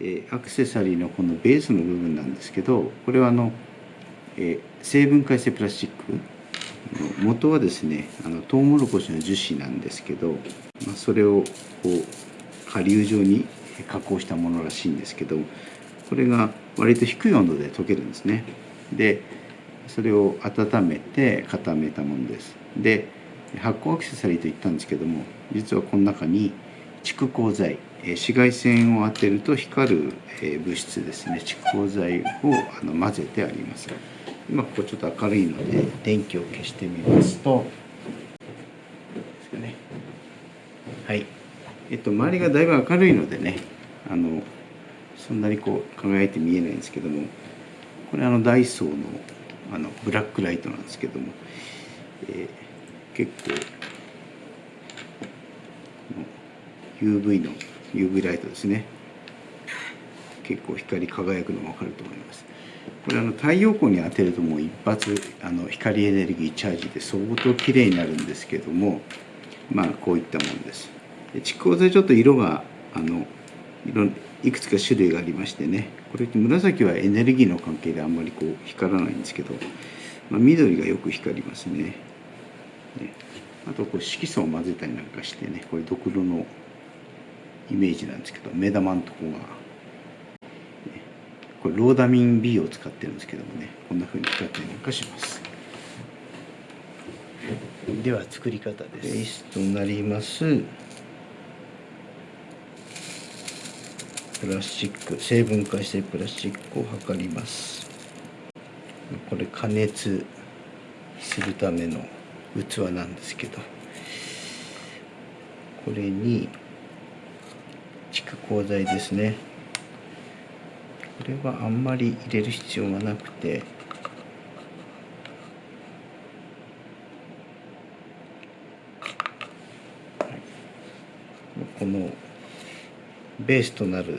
えアクセサリーのこのベースの部分なんですけどこれはあの、え成分解性プラスチック元はですねあのトウモロコシの樹脂なんですけど、まあ、それをこう顆粒状に加工したものらしいんですけどこれが割と低い温度で溶けるんですね。でそれを温めて固めたものです。で発光アクセサリーと言ったんですけども実はこの中に蓄光剤紫外線を当てると光る物質ですね。蓄光剤をあの混ぜてあります。今ここちょっと明るいので電気を消してみますと。ね。はい。えっと周りがだいぶ明るいのでねあのそんなにこう輝いて見えないんですけどもこれあのダイソーのあのブラックライトなんですけども、えー、結構 UV の UV ライトですね結構光り輝くのが分かると思います。これあの太陽光に当てるともう一発あの光エネルギーチャージで相当綺麗になるんですけどもまあこういったものです。蓄光剤ちょっと色があの色いくつか種類がありましてねこれって紫はエネルギーの関係であんまりこう光らないんですけど、まあ、緑がよく光りますね。ね。あとこう色素を混ぜたりなんかしてねこれドクロのイメージなんですけど目玉のとこが、ね、これローダミン B を使ってるんですけどもね。こんな風に使ったりなんかします。では作り方です。ベースとなります。プラスチック。成分解性プラスチックを測ります。これ加熱するための器なんですけど。これに蓄光剤ですね。これはあんまり入れる必要がなくて。このベースとなる、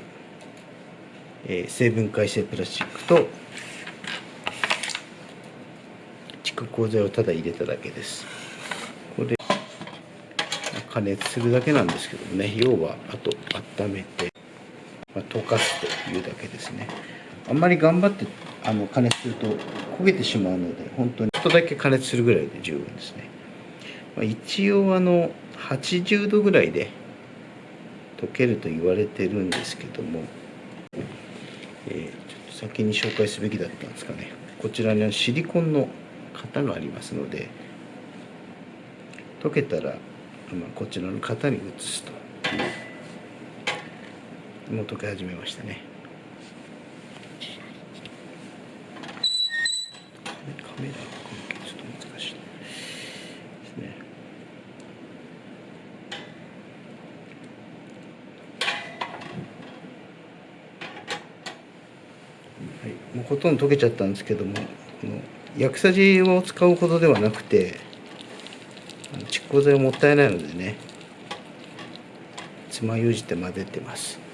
えー、成分解性プラスチックと蓄光剤をただ入れただけです。これ加熱するだけなんですけどもね。要はあと温めて、まあ、溶かすというだけですね。あんまり頑張ってあの加熱すると焦げてしまうので本当にちょっとだけ加熱するぐらいで十分ですね、まあ、一応あの80度ぐらいで溶けると言われてるんですけども、えー、ちょっと先に紹介すべきだったんですかね。こちらにはシリコンの型がありますので溶けたら、まあ、こちらの型に移すというもう溶け始めましたね。カメラちょっと難しいですね。はい、もうほとんど溶けちゃったんですけどもこの薬さじを使うほどではなくて蓄光剤もったいないのでね爪楊枝で混ぜてます。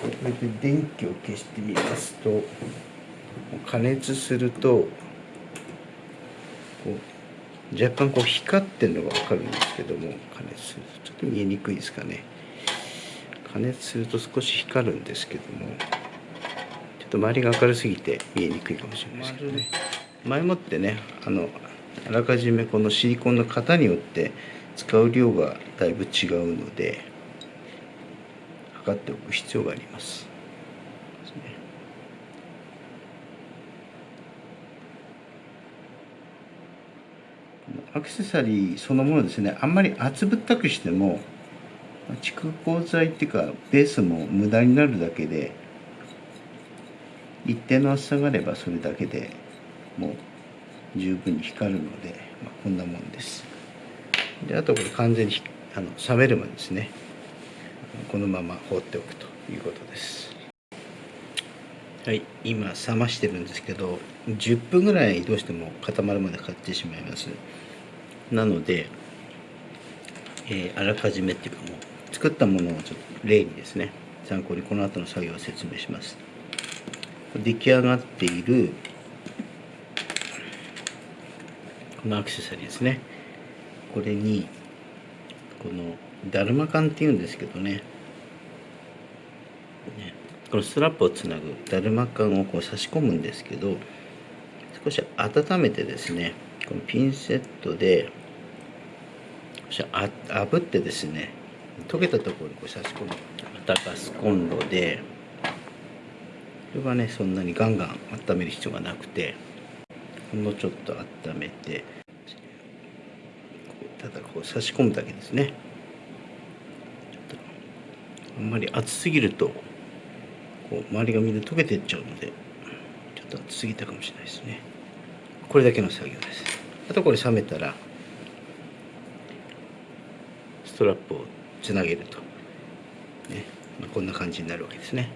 これで電気を消してみますと加熱するとこう若干こう光ってるのが分かるんですけども加熱するとちょっと見えにくいですかね。加熱すると少し光るんですけどもちょっと周りが明るすぎて見えにくいかもしれないですけどね。前もってねあのあらかじめこのシリコンの型によって使う量がだいぶ違うので測っておく必要があります。アクセサリーそのものですね。あんまり厚ぶったくしても蓄光剤っていうかベースも無駄になるだけで一定の厚さがあればそれだけでもう十分に光るので、まあ、こんなもんです。であとこれ完全にあの冷めるまでですね。このまま放っておくということです。はい今冷ましてるんですけど10分ぐらいどうしても固まるまでかかってしまいます。なので、えー、あらかじめっていうかもう作ったものをちょっと例にですね参考にこの後の作業を説明します。出来上がっているこのアクセサリーですね。これにこのダルマ缶っていうんですけどね。ね。このストラップをつなぐだるま缶をこう差し込むんですけど少し温めてですねこのピンセットで少しあ炙ってですね溶けたところにこう差し込む。またガスコンロでこれはねそんなにガンガン温める必要がなくてほんのちょっと温めてただこう差し込むだけですね。あんまり熱すぎるとこう周りがみんな溶けていっちゃうのでちょっと熱すぎたかもしれないですね。これだけの作業です。あとこれ冷めたらストラップをつなげると、ね。まあ、こんな感じになるわけですね。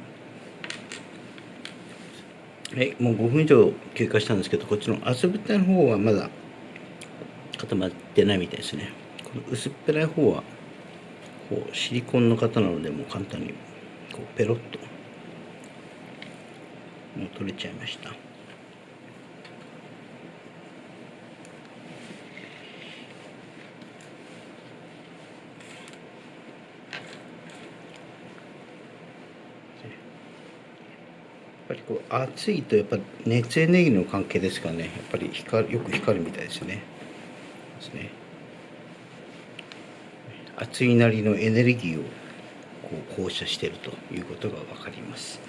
はい。もう5分以上経過したんですけどこっちの厚ぶったの方はまだ固まってないみたいですね。この薄っぺらい方はこうシリコンの型なのでもう簡単にこうペロッともう取れちゃいました。やっぱりこう熱いとやっぱ熱エネルギーの関係ですからね。やっぱり光よく光るみたいですね。ですね。熱いなりのエネルギーをこう放射しているということが分かります。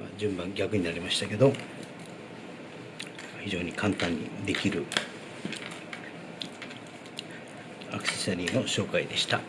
まあ、順番逆になりましたけど非常に簡単にできるアクセサリーの紹介でした。